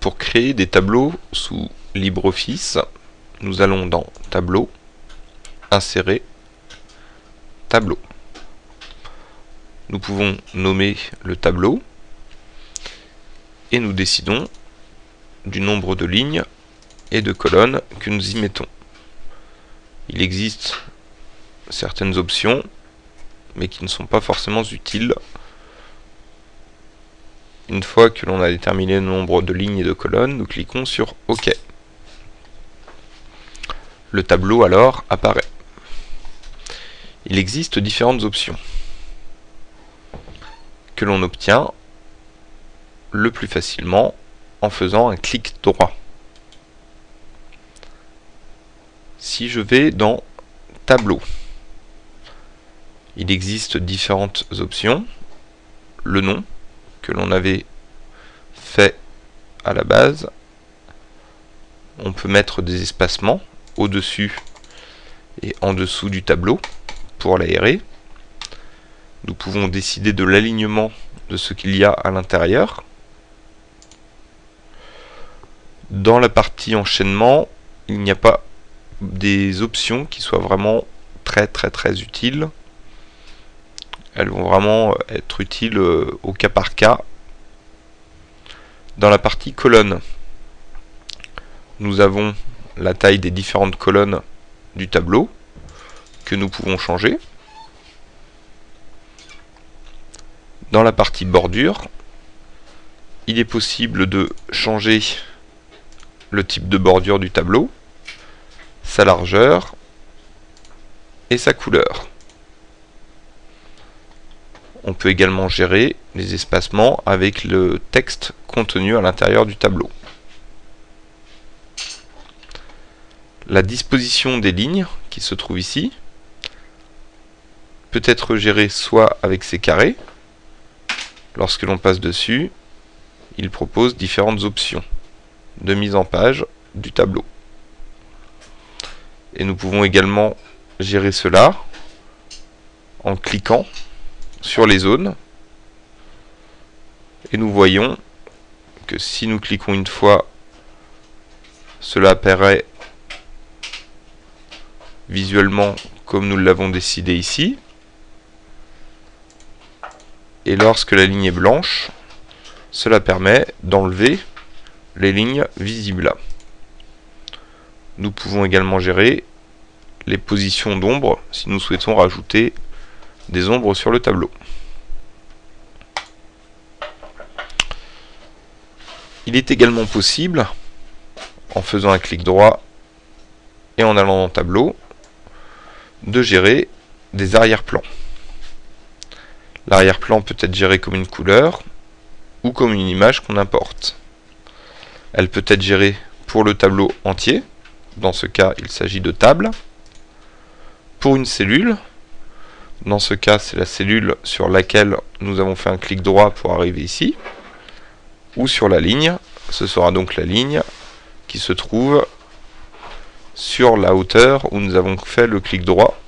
Pour créer des tableaux sous LibreOffice, nous allons dans Tableau, Insérer, Tableau. Nous pouvons nommer le tableau et nous décidons du nombre de lignes et de colonnes que nous y mettons. Il existe certaines options mais qui ne sont pas forcément utiles une fois que l'on a déterminé le nombre de lignes et de colonnes, nous cliquons sur OK. Le tableau alors apparaît. Il existe différentes options que l'on obtient le plus facilement en faisant un clic droit. Si je vais dans Tableau, il existe différentes options. Le nom, que l'on avait fait à la base. On peut mettre des espacements au-dessus et en dessous du tableau pour l'aérer. Nous pouvons décider de l'alignement de ce qu'il y a à l'intérieur. Dans la partie enchaînement, il n'y a pas des options qui soient vraiment très très très utiles. Elles vont vraiment être utiles euh, au cas par cas. Dans la partie colonne, nous avons la taille des différentes colonnes du tableau que nous pouvons changer. Dans la partie bordure, il est possible de changer le type de bordure du tableau, sa largeur et sa couleur. On peut également gérer les espacements avec le texte contenu à l'intérieur du tableau. La disposition des lignes qui se trouve ici peut être gérée soit avec ces carrés. Lorsque l'on passe dessus, il propose différentes options de mise en page du tableau. Et nous pouvons également gérer cela en cliquant sur les zones. Et nous voyons que si nous cliquons une fois, cela apparaît visuellement comme nous l'avons décidé ici. Et lorsque la ligne est blanche, cela permet d'enlever les lignes visibles. Nous pouvons également gérer les positions d'ombre si nous souhaitons rajouter des ombres sur le tableau. Il est également possible, en faisant un clic droit et en allant dans tableau, de gérer des arrière-plans. L'arrière-plan peut être géré comme une couleur ou comme une image qu'on importe. Elle peut être gérée pour le tableau entier, dans ce cas il s'agit de table, pour une cellule, dans ce cas, c'est la cellule sur laquelle nous avons fait un clic droit pour arriver ici. Ou sur la ligne. Ce sera donc la ligne qui se trouve sur la hauteur où nous avons fait le clic droit.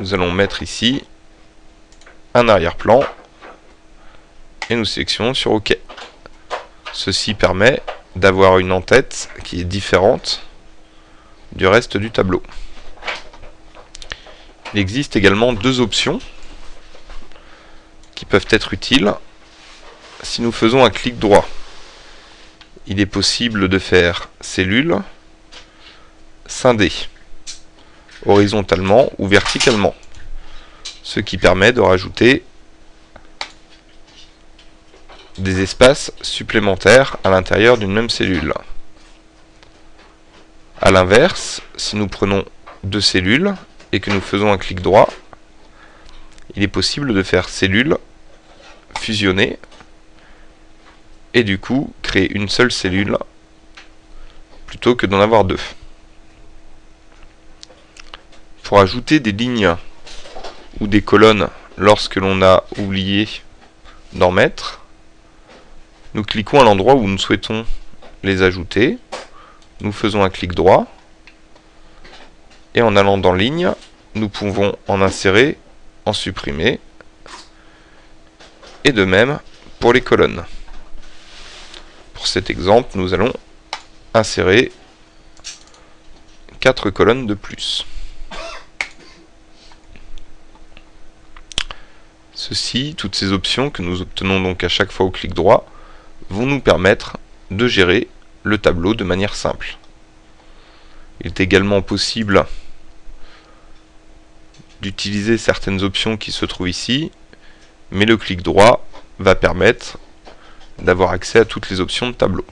Nous allons mettre ici un arrière-plan et nous sélectionnons sur OK. Ceci permet d'avoir une en-tête qui est différente du reste du tableau. Il existe également deux options qui peuvent être utiles si nous faisons un clic droit. Il est possible de faire cellule, scindée, horizontalement ou verticalement, ce qui permet de rajouter des espaces supplémentaires à l'intérieur d'une même cellule. A l'inverse, si nous prenons deux cellules et que nous faisons un clic droit, il est possible de faire cellule, fusionner, et du coup créer une seule cellule plutôt que d'en avoir deux. Pour ajouter des lignes ou des colonnes lorsque l'on a oublié d'en mettre, nous cliquons à l'endroit où nous souhaitons les ajouter, nous faisons un clic droit, et en allant dans ligne, nous pouvons en insérer, en supprimer, et de même pour les colonnes. Pour cet exemple, nous allons insérer 4 colonnes de plus. Ceci, toutes ces options que nous obtenons donc à chaque fois au clic droit, vont nous permettre de gérer le tableau de manière simple. Il est également possible d'utiliser certaines options qui se trouvent ici, mais le clic droit va permettre d'avoir accès à toutes les options de tableau.